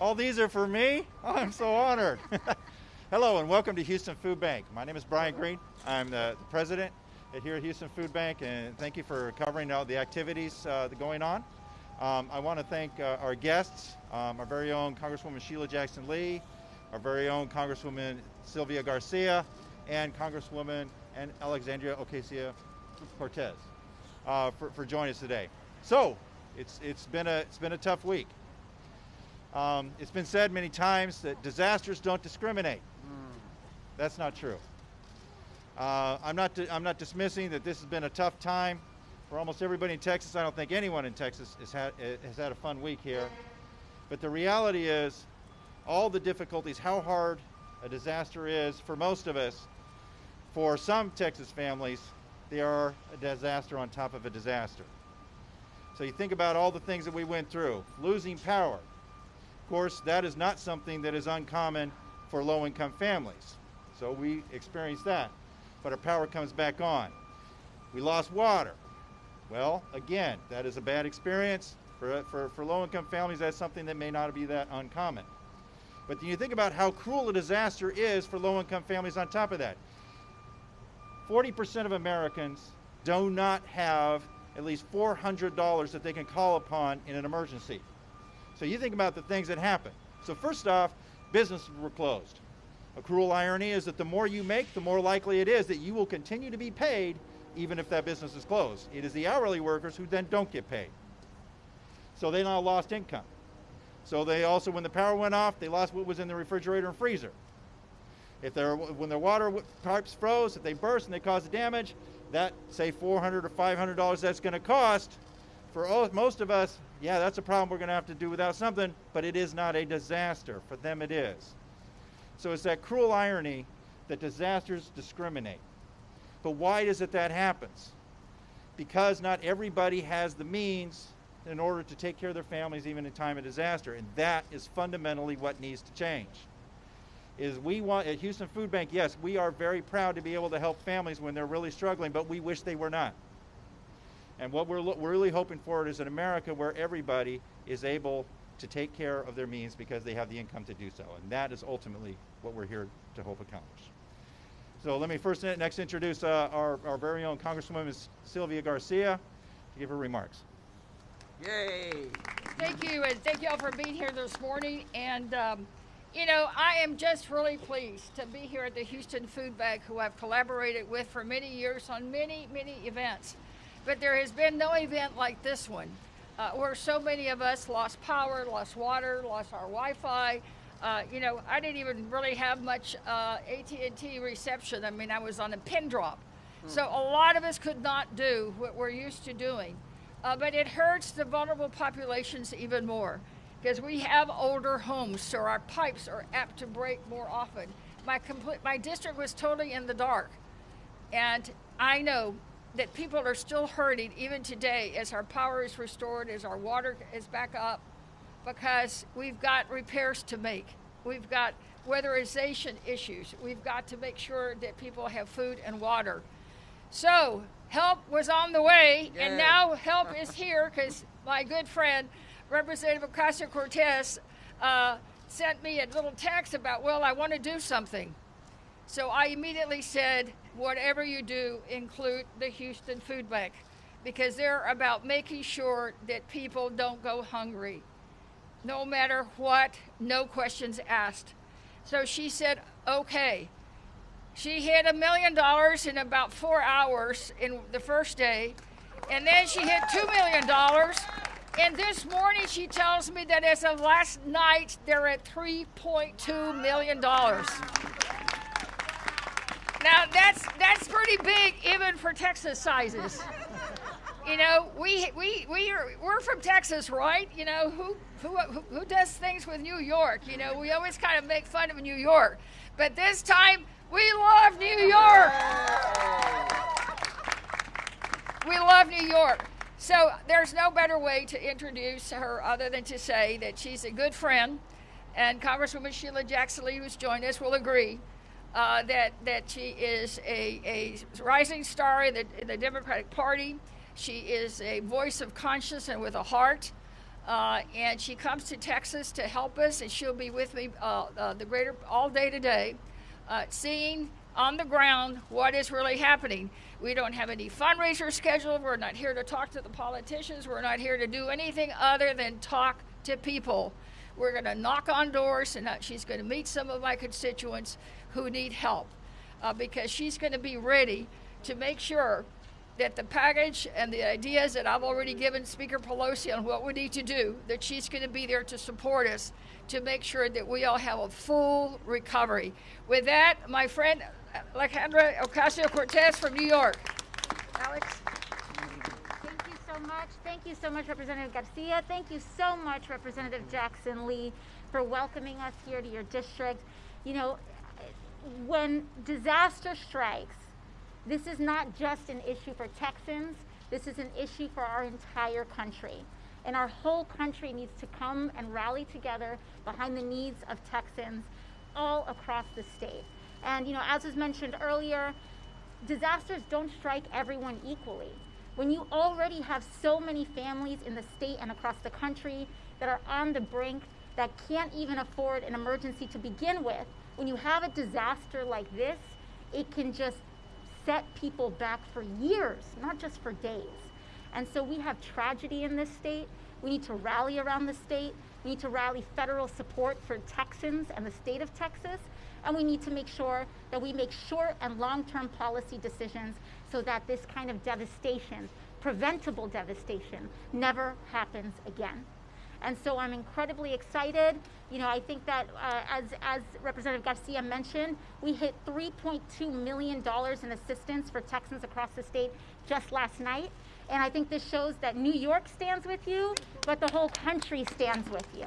All these are for me? Oh, I'm so honored. Hello and welcome to Houston Food Bank. My name is Brian Green. I'm the, the president here at Houston Food Bank and thank you for covering all the activities uh, going on. Um, I want to thank uh, our guests, um, our very own Congresswoman Sheila Jackson Lee, our very own Congresswoman Sylvia Garcia, and Congresswoman and Alexandria Ocasio-Cortez uh, for, for joining us today. So, it's, it's, been a, it's been a tough week. Um, it's been said many times that disasters don't discriminate. Mm. That's not true. Uh, I'm, not I'm not dismissing that this has been a tough time for almost everybody in Texas. I don't think anyone in Texas has had, has had a fun week here. But the reality is, all the difficulties, how hard a disaster is for most of us, for some Texas families, they are a disaster on top of a disaster. So you think about all the things that we went through, losing power. Of course, that is not something that is uncommon for low-income families. So we experienced that. But our power comes back on. We lost water. Well, again, that is a bad experience. For, for, for low-income families, that's something that may not be that uncommon. But then you think about how cruel a disaster is for low-income families on top of that. 40% of Americans do not have at least $400 that they can call upon in an emergency. So you think about the things that happen. So first off, businesses were closed. A cruel irony is that the more you make, the more likely it is that you will continue to be paid even if that business is closed. It is the hourly workers who then don't get paid. So they now lost income. So they also, when the power went off, they lost what was in the refrigerator and freezer. If they're, when their water pipes froze, if they burst and they caused damage, that say 400 or $500 that's going to cost, for most of us, yeah, that's a problem we're going to have to do without something, but it is not a disaster. For them it is. So it's that cruel irony that disasters discriminate. But why is it that happens? Because not everybody has the means in order to take care of their families even in time of disaster. And that is fundamentally what needs to change. Is we want, at Houston Food Bank, yes, we are very proud to be able to help families when they're really struggling, but we wish they were not. And what we're, we're really hoping for is an America where everybody is able to take care of their means because they have the income to do so. And that is ultimately what we're here to hope accomplish. So let me first next introduce uh, our, our very own Congresswoman Sylvia Garcia to give her remarks. Yay! Thank you, and thank you all for being here this morning. And um, you know, I am just really pleased to be here at the Houston Food Bank, who I've collaborated with for many years on many, many events. But there has been no event like this one, uh, where so many of us lost power, lost water, lost our Wi-Fi. Uh, you know, I didn't even really have much uh, AT&T reception. I mean, I was on a pin drop. Hmm. So a lot of us could not do what we're used to doing. Uh, but it hurts the vulnerable populations even more because we have older homes, so our pipes are apt to break more often. My, complete, my district was totally in the dark. And I know that people are still hurting even today as our power is restored, as our water is back up, because we've got repairs to make. We've got weatherization issues. We've got to make sure that people have food and water. So help was on the way, yeah. and now help is here because my good friend, Representative Ocasio-Cortez, uh, sent me a little text about, well, I want to do something. So I immediately said, whatever you do, include the Houston Food Bank because they're about making sure that people don't go hungry. No matter what, no questions asked. So she said, okay. She hit a million dollars in about four hours in the first day, and then she hit two million dollars. And this morning she tells me that as of last night, they're at $3.2 million. Now that's that's pretty big even for Texas sizes. You know, we we we are we're from Texas, right? You know, who who who does things with New York? You know, we always kind of make fun of New York. But this time we love New York. We love New York. So there's no better way to introduce her other than to say that she's a good friend, and Congresswoman Sheila Jackson Lee, who's joined us, will agree uh, that that she is a, a rising star in the, in the Democratic Party. She is a voice of conscience and with a heart. Uh, and she comes to Texas to help us, and she'll be with me uh, uh, the greater all day today, uh, seeing on the ground what is really happening. We don't have any fundraisers scheduled. We're not here to talk to the politicians. We're not here to do anything other than talk to people. We're going to knock on doors, and she's going to meet some of my constituents who need help uh, because she's going to be ready to make sure that the package and the ideas that I've already given Speaker Pelosi on what we need to do, that she's going to be there to support us to make sure that we all have a full recovery. With that, my friend Alejandra Ocasio Cortez from New York. Alex? So much. Thank you so much, Representative Garcia. Thank you so much, Representative Jackson Lee, for welcoming us here to your district. You know, when disaster strikes, this is not just an issue for Texans, this is an issue for our entire country. And our whole country needs to come and rally together behind the needs of Texans all across the state. And, you know, as was mentioned earlier, disasters don't strike everyone equally. When you already have so many families in the state and across the country that are on the brink, that can't even afford an emergency to begin with, when you have a disaster like this, it can just set people back for years, not just for days. And so we have tragedy in this state. We need to rally around the state. We need to rally federal support for Texans and the state of Texas. And we need to make sure that we make short and long-term policy decisions so that this kind of devastation, preventable devastation, never happens again. And so I'm incredibly excited. You know, I think that uh, as, as Representative Garcia mentioned, we hit $3.2 million in assistance for Texans across the state just last night. And I think this shows that New York stands with you, but the whole country stands with you.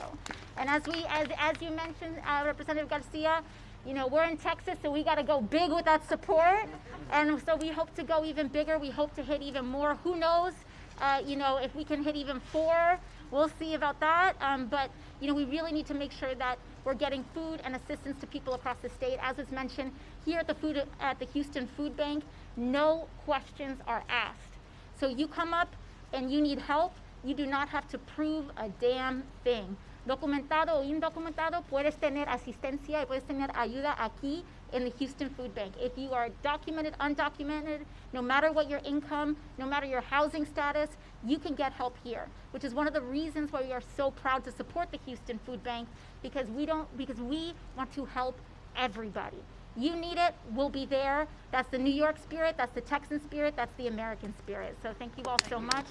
And as we, as, as you mentioned, uh, Representative Garcia, you know, we're in Texas, so we got to go big with that support. And so we hope to go even bigger. We hope to hit even more. Who knows, uh, you know, if we can hit even four, we'll see about that. Um, but, you know, we really need to make sure that we're getting food and assistance to people across the state. As was mentioned, here at the, food, at the Houston Food Bank, no questions are asked. So you come up and you need help, you do not have to prove a damn thing. Documentado o indocumentado, puedes tener asistencia y puedes tener ayuda aquí in the Houston Food Bank. If you are documented, undocumented, no matter what your income, no matter your housing status, you can get help here, which is one of the reasons why we are so proud to support the Houston Food Bank because we don't because we want to help everybody. You need it, we'll be there. That's the New York spirit, that's the Texan spirit, that's the American spirit. So thank you all so much.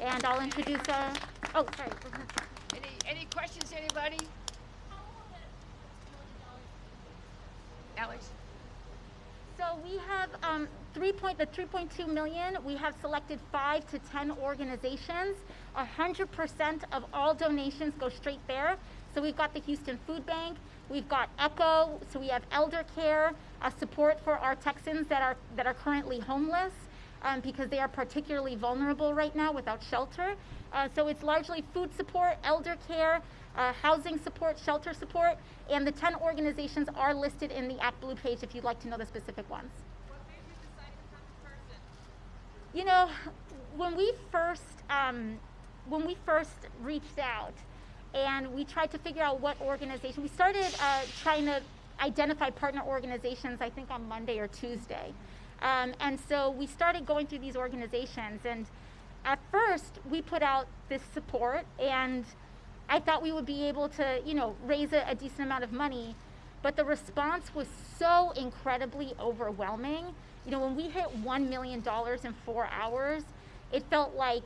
And I'll introduce, uh, oh, sorry. Any, any questions, anybody? Alex? So we have um, three point, the 3.2 million, we have selected five to 10 organizations. 100% of all donations go straight there. So we've got the Houston Food Bank, we've got ECHO, so we have elder care, uh, support for our Texans that are, that are currently homeless um, because they are particularly vulnerable right now without shelter. Uh, so it's largely food support, elder care, uh, housing support, shelter support, and the 10 organizations are listed in the ActBlue page if you'd like to know the specific ones. You know, when we first um, when we first reached out and we tried to figure out what organization, we started uh, trying to identify partner organizations. I think on Monday or Tuesday, um, and so we started going through these organizations. And at first, we put out this support and I thought we would be able to, you know, raise a, a decent amount of money, but the response was so incredibly overwhelming. You know, when we hit $1 million in four hours, it felt like,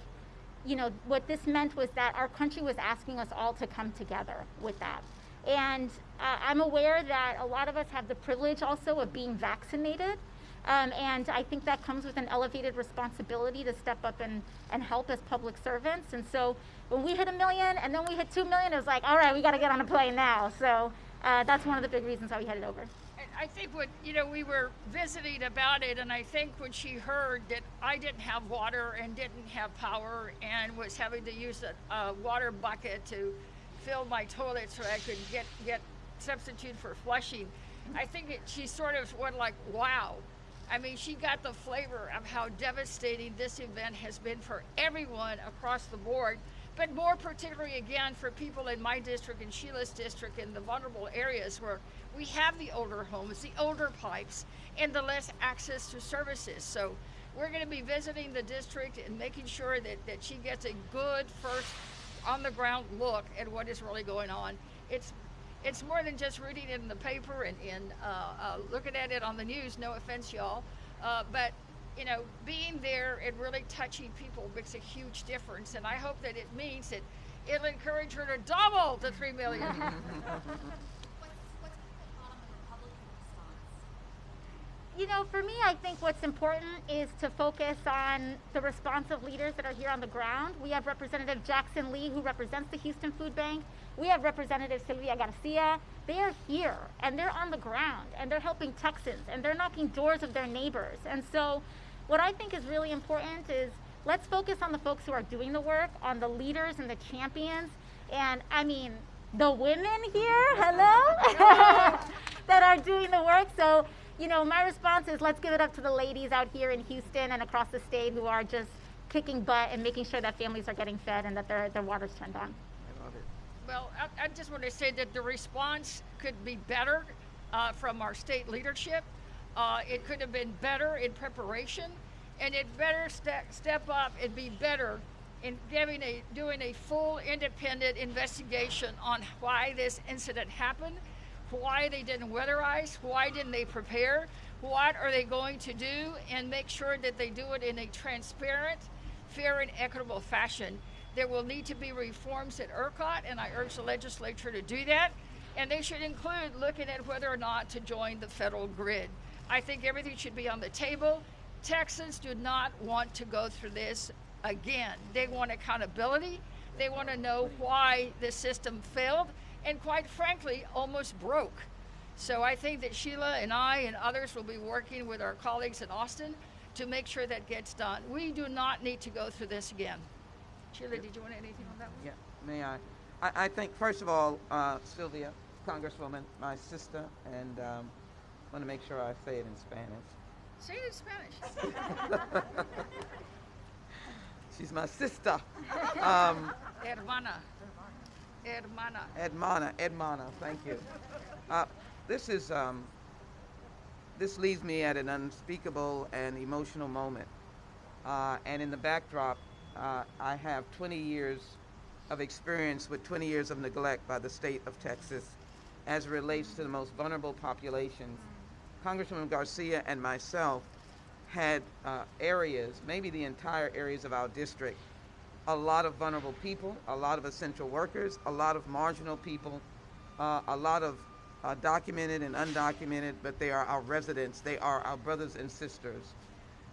you know, what this meant was that our country was asking us all to come together with that. And uh, I'm aware that a lot of us have the privilege also of being vaccinated. Um, and I think that comes with an elevated responsibility to step up and, and help as public servants. And so when we hit a million and then we hit two million, it was like, all right, we got to get on a plane now. So uh, that's one of the big reasons why we headed over. I think what, you know, we were visiting about it, and I think when she heard that I didn't have water and didn't have power and was having to use a, a water bucket to fill my toilet so I could get, get substitute for flushing, I think it, she sort of went like, wow. I mean, she got the flavor of how devastating this event has been for everyone across the board but more particularly again for people in my district and Sheila's district in the vulnerable areas where we have the older homes, the older pipes, and the less access to services. So we're going to be visiting the district and making sure that, that she gets a good first on the ground look at what is really going on. It's it's more than just reading it in the paper and, and uh, uh, looking at it on the news. No offense, y'all, uh, but you know, being there and really touching people makes a huge difference. And I hope that it means that it'll encourage her to double the three million. you know, for me, I think what's important is to focus on the responsive leaders that are here on the ground. We have Representative Jackson Lee, who represents the Houston Food Bank. We have Representative Sylvia Garcia. They are here and they're on the ground and they're helping Texans and they're knocking doors of their neighbors. And so, what I think is really important is let's focus on the folks who are doing the work, on the leaders and the champions. And I mean, the women here, hello, that are doing the work. So you know, my response is let's give it up to the ladies out here in Houston and across the state who are just kicking butt and making sure that families are getting fed and that their, their water's turned on. I love it. Well, I, I just want to say that the response could be better uh, from our state leadership. Uh, it could have been better in preparation, and it better step, step up and be better in giving a, doing a full independent investigation on why this incident happened why they didn't weatherize, why didn't they prepare, what are they going to do, and make sure that they do it in a transparent, fair, and equitable fashion. There will need to be reforms at ERCOT, and I urge the legislature to do that. And they should include looking at whether or not to join the federal grid. I think everything should be on the table. Texans do not want to go through this again. They want accountability. They want to know why the system failed and quite frankly, almost broke. So I think that Sheila and I and others will be working with our colleagues in Austin to make sure that gets done. We do not need to go through this again. Sheila, did you want anything on that one? Yeah, may I? I, I think, first of all, uh, Sylvia, Congresswoman, my sister, and um, I want to make sure I say it in Spanish. Say it in Spanish. She's my sister. Um, Hermana. Hermana. Hermana, hermana, thank you. Uh, this is, um, this leaves me at an unspeakable and emotional moment. Uh, and in the backdrop, uh, I have 20 years of experience with 20 years of neglect by the state of Texas as it relates to the most vulnerable populations. Congressman Garcia and myself had uh, areas, maybe the entire areas of our district, a lot of vulnerable people, a lot of essential workers, a lot of marginal people, uh, a lot of uh, documented and undocumented, but they are our residents. They are our brothers and sisters.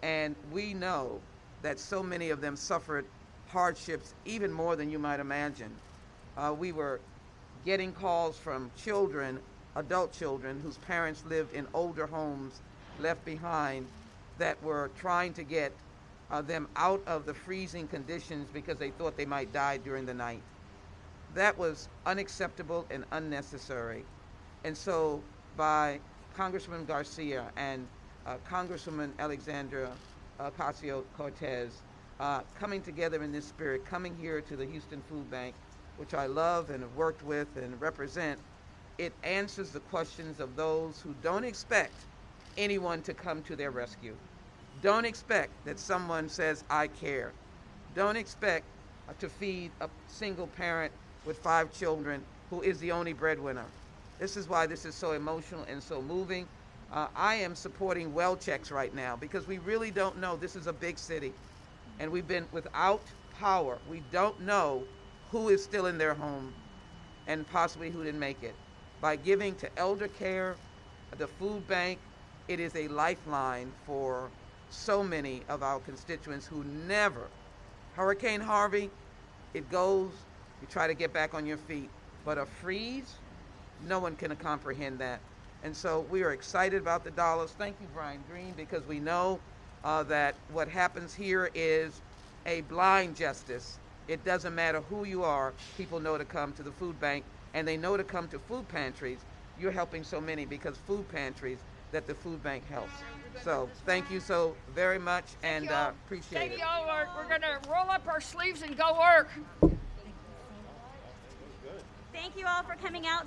And we know that so many of them suffered hardships even more than you might imagine. Uh, we were getting calls from children, adult children, whose parents lived in older homes left behind that were trying to get uh, them out of the freezing conditions because they thought they might die during the night. That was unacceptable and unnecessary. And so, by Congressman Garcia and uh, Congresswoman Alexandra Ocasio Cortez uh, coming together in this spirit, coming here to the Houston Food Bank, which I love and have worked with and represent, it answers the questions of those who don't expect anyone to come to their rescue. Don't expect that someone says, I care. Don't expect to feed a single parent with five children who is the only breadwinner. This is why this is so emotional and so moving. Uh, I am supporting well checks right now because we really don't know. This is a big city, and we've been without power. We don't know who is still in their home and possibly who didn't make it. By giving to elder care, the food bank, it is a lifeline for so many of our constituents who never, Hurricane Harvey, it goes, you try to get back on your feet. But a freeze, no one can comprehend that. And so we are excited about the dollars. Thank you, Brian Green, because we know uh, that what happens here is a blind justice. It doesn't matter who you are, people know to come to the food bank and they know to come to food pantries. You're helping so many because food pantries that the food bank helps. So thank you so very much and uh, appreciate it. Thank you all. We're going to roll up our sleeves and go work. Thank you all for coming out.